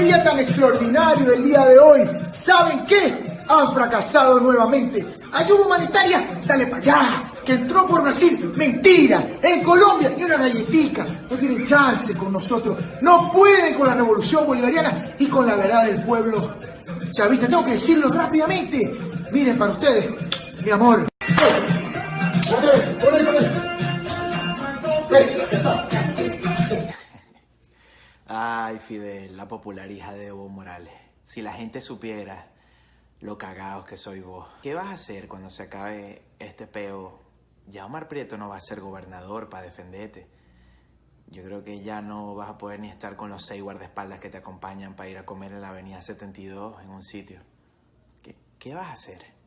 día tan extraordinario del día de hoy, ¿saben qué? Han fracasado nuevamente. Ayuda humanitaria, dale para allá. Que entró por Brasil, mentira. En Colombia, ni una galletica. No tienen chance con nosotros. No pueden con la revolución bolivariana y con la verdad del pueblo chavista. Tengo que decirlo rápidamente. Miren para ustedes, mi amor. Ay, Fidel, la popular hija de Evo Morales. Si la gente supiera lo cagados que soy vos. ¿Qué vas a hacer cuando se acabe este peo? Ya Omar Prieto no va a ser gobernador para defenderte. Yo creo que ya no vas a poder ni estar con los seis guardaespaldas que te acompañan para ir a comer en la avenida 72 en un sitio. ¿Qué, qué vas a hacer?